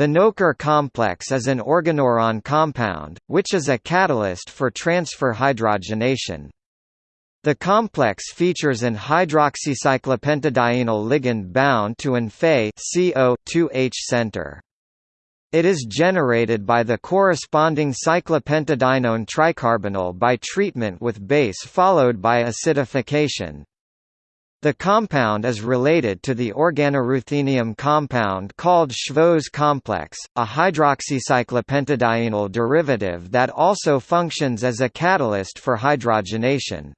The Knölker complex is an organoiron compound, which is a catalyst for transfer hydrogenation. The complex features an hydroxycyclopentadienyl ligand bound to an Fe-CO-2H center. It is generated by the corresponding cyclopentadienone tricarbonyl by treatment with base followed by acidification. The compound is related to the organoruthenium compound called Shvo's complex, a hydroxycyclopentadienyl derivative that also functions as a catalyst for hydrogenation.